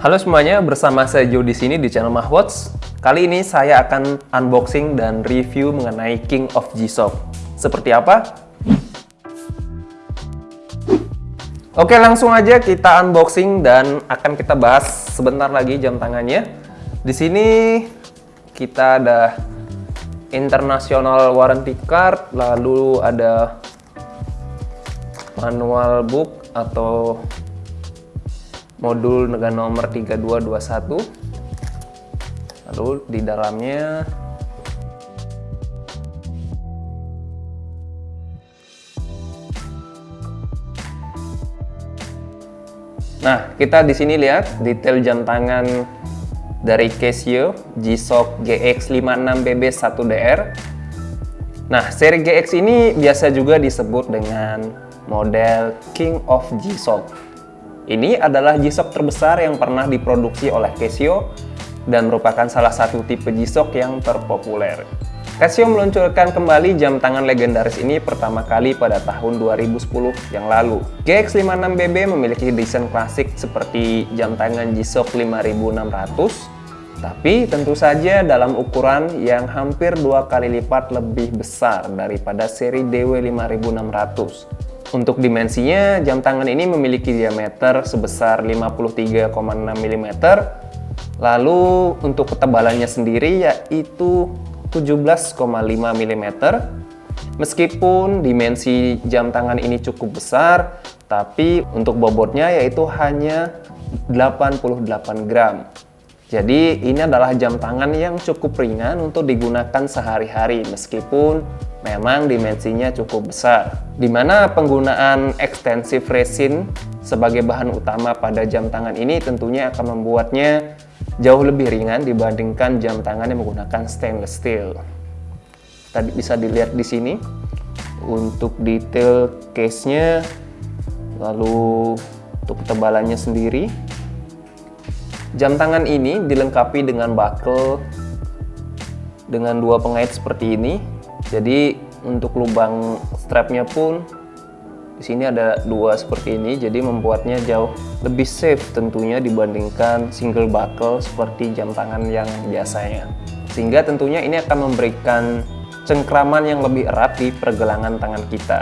Halo semuanya, bersama saya Joe di sini di channel Mahwatch. Kali ini saya akan unboxing dan review mengenai King of G-Shock. Seperti apa? Oke, langsung aja kita unboxing dan akan kita bahas sebentar lagi jam tangannya. Di sini kita ada international warranty card, lalu ada manual book atau modul dengan nomor 3221 lalu di dalamnya Nah, kita di sini lihat detail jam tangan dari Casio G-Shock GX56BB1DR. Nah, seri GX ini biasa juga disebut dengan model King of G-Shock ini adalah G-Shock terbesar yang pernah diproduksi oleh Casio dan merupakan salah satu tipe G-Shock yang terpopuler. Casio meluncurkan kembali jam tangan legendaris ini pertama kali pada tahun 2010 yang lalu. GX56BB memiliki desain klasik seperti jam tangan G-Shock 5600, tapi tentu saja dalam ukuran yang hampir dua kali lipat lebih besar daripada seri DW5600. Untuk dimensinya, jam tangan ini memiliki diameter sebesar 53,6 mm. Lalu untuk ketebalannya sendiri yaitu 17,5 mm. Meskipun dimensi jam tangan ini cukup besar, tapi untuk bobotnya yaitu hanya 88 gram. Jadi ini adalah jam tangan yang cukup ringan untuk digunakan sehari-hari meskipun memang dimensinya cukup besar. Di mana penggunaan ekstensif resin sebagai bahan utama pada jam tangan ini tentunya akan membuatnya jauh lebih ringan dibandingkan jam tangan yang menggunakan stainless steel. Tadi bisa dilihat di sini untuk detail case-nya lalu untuk ketebalannya sendiri Jam tangan ini dilengkapi dengan buckle dengan dua pengait seperti ini. Jadi untuk lubang strapnya pun di sini ada dua seperti ini, jadi membuatnya jauh lebih safe tentunya dibandingkan single buckle seperti jam tangan yang biasanya. Sehingga tentunya ini akan memberikan cengkraman yang lebih erat di pergelangan tangan kita.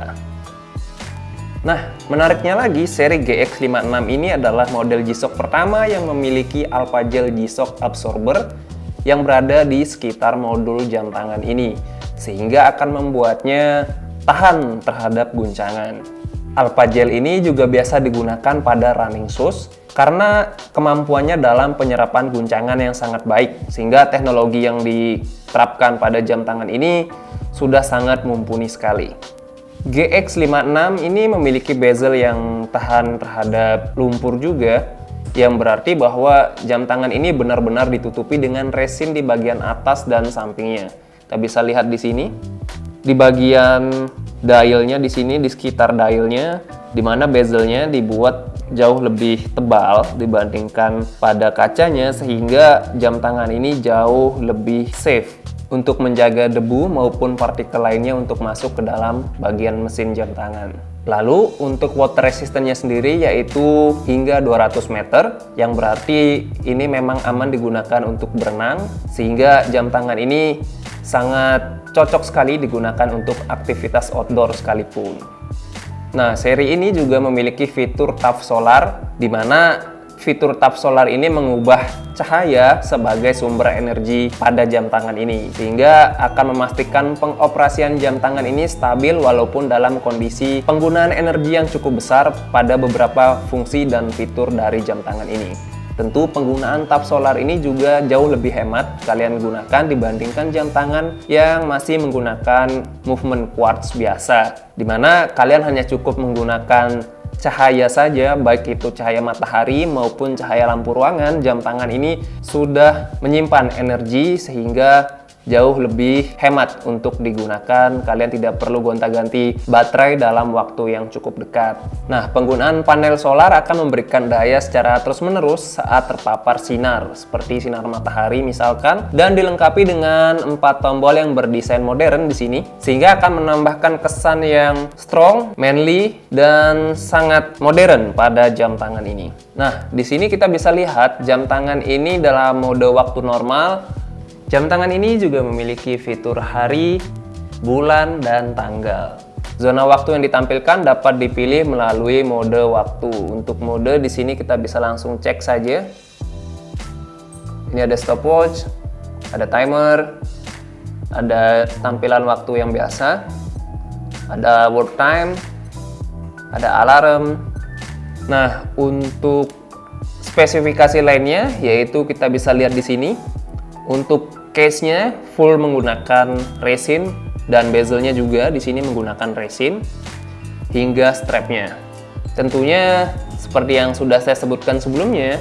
Nah, menariknya lagi, seri GX56 ini adalah model G-Shock pertama yang memiliki Alpha Gel G-Shock Absorber yang berada di sekitar modul jam tangan ini, sehingga akan membuatnya tahan terhadap guncangan. Alpha Gel ini juga biasa digunakan pada running shoes karena kemampuannya dalam penyerapan guncangan yang sangat baik, sehingga teknologi yang diterapkan pada jam tangan ini sudah sangat mumpuni sekali. GX56 ini memiliki bezel yang tahan terhadap lumpur juga yang berarti bahwa jam tangan ini benar-benar ditutupi dengan resin di bagian atas dan sampingnya. Kita bisa lihat di sini di bagian dialnya di sini di sekitar dialnya di mana bezelnya dibuat jauh lebih tebal dibandingkan pada kacanya sehingga jam tangan ini jauh lebih safe untuk menjaga debu maupun partikel lainnya untuk masuk ke dalam bagian mesin jam tangan. Lalu untuk water resistance-nya sendiri yaitu hingga 200 meter yang berarti ini memang aman digunakan untuk berenang sehingga jam tangan ini sangat cocok sekali digunakan untuk aktivitas outdoor sekalipun. Nah, seri ini juga memiliki fitur TAF solar di mana fitur tap solar ini mengubah cahaya sebagai sumber energi pada jam tangan ini sehingga akan memastikan pengoperasian jam tangan ini stabil walaupun dalam kondisi penggunaan energi yang cukup besar pada beberapa fungsi dan fitur dari jam tangan ini. Tentu penggunaan tap solar ini juga jauh lebih hemat kalian gunakan dibandingkan jam tangan yang masih menggunakan movement quartz biasa. Di mana kalian hanya cukup menggunakan cahaya saja, baik itu cahaya matahari maupun cahaya lampu ruangan, jam tangan ini sudah menyimpan energi sehingga jauh lebih hemat untuk digunakan. Kalian tidak perlu gonta-ganti baterai dalam waktu yang cukup dekat. Nah, penggunaan panel solar akan memberikan daya secara terus-menerus saat terpapar sinar, seperti sinar matahari misalkan, dan dilengkapi dengan empat tombol yang berdesain modern di sini, sehingga akan menambahkan kesan yang strong, manly, dan sangat modern pada jam tangan ini. Nah, di sini kita bisa lihat jam tangan ini dalam mode waktu normal Jam tangan ini juga memiliki fitur hari, bulan, dan tanggal. Zona waktu yang ditampilkan dapat dipilih melalui mode waktu. Untuk mode di sini kita bisa langsung cek saja. Ini ada stopwatch, ada timer, ada tampilan waktu yang biasa, ada work time, ada alarm. Nah, untuk spesifikasi lainnya yaitu kita bisa lihat di sini. Untuk Case-nya full menggunakan resin dan bezelnya juga di sini menggunakan resin hingga strapnya. Tentunya seperti yang sudah saya sebutkan sebelumnya,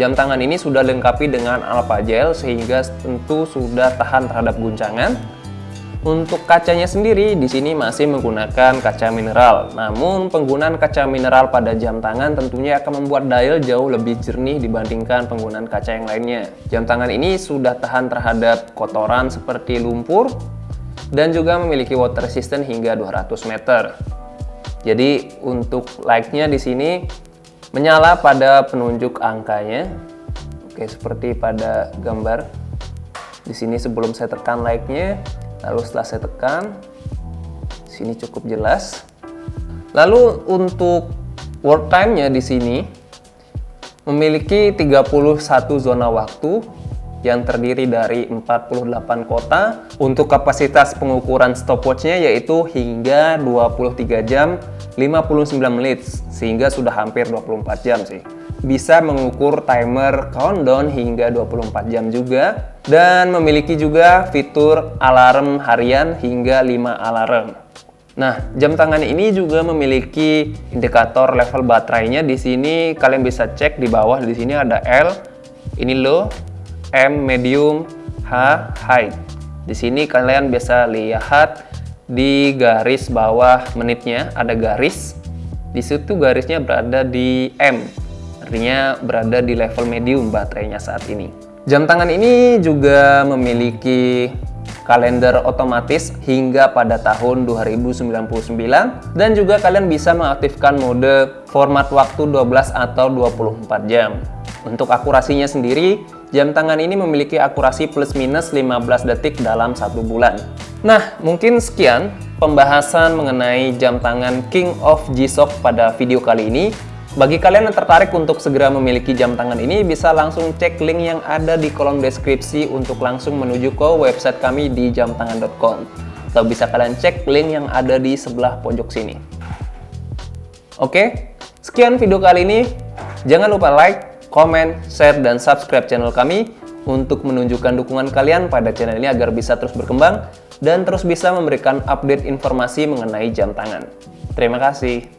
jam tangan ini sudah dilengkapi dengan alpha gel sehingga tentu sudah tahan terhadap guncangan untuk kacanya sendiri di sini masih menggunakan kaca mineral. Namun penggunaan kaca mineral pada jam tangan tentunya akan membuat dial jauh lebih jernih dibandingkan penggunaan kaca yang lainnya. Jam tangan ini sudah tahan terhadap kotoran seperti lumpur dan juga memiliki water resistant hingga 200 meter. Jadi untuk light-nya di sini menyala pada penunjuk angkanya. Oke, seperti pada gambar. Di sini sebelum saya tekan light-nya, Lalu setelah saya tekan, sini cukup jelas. Lalu untuk work time-nya di sini memiliki 31 zona waktu yang terdiri dari 48 kota. Untuk kapasitas pengukuran stopwatch-nya yaitu hingga 23 jam 59 menit, sehingga sudah hampir 24 jam sih bisa mengukur timer countdown hingga 24 jam juga dan memiliki juga fitur alarm harian hingga 5 alarm. Nah, jam tangan ini juga memiliki indikator level baterainya. Di sini kalian bisa cek di bawah di sini ada L, ini low, M medium, H high. Di sini kalian bisa lihat di garis bawah menitnya ada garis. Di situ garisnya berada di M artinya berada di level medium baterainya saat ini. Jam tangan ini juga memiliki kalender otomatis hingga pada tahun 2099 dan juga kalian bisa mengaktifkan mode format waktu 12 atau 24 jam. Untuk akurasinya sendiri, jam tangan ini memiliki akurasi plus minus 15 detik dalam satu bulan. Nah, mungkin sekian pembahasan mengenai jam tangan King of G-Shock pada video kali ini. Bagi kalian yang tertarik untuk segera memiliki jam tangan ini, bisa langsung cek link yang ada di kolom deskripsi untuk langsung menuju ke website kami di jamtangan.com. Atau bisa kalian cek link yang ada di sebelah pojok sini. Oke, sekian video kali ini. Jangan lupa like, comment, share, dan subscribe channel kami untuk menunjukkan dukungan kalian pada channel ini agar bisa terus berkembang dan terus bisa memberikan update informasi mengenai jam tangan. Terima kasih.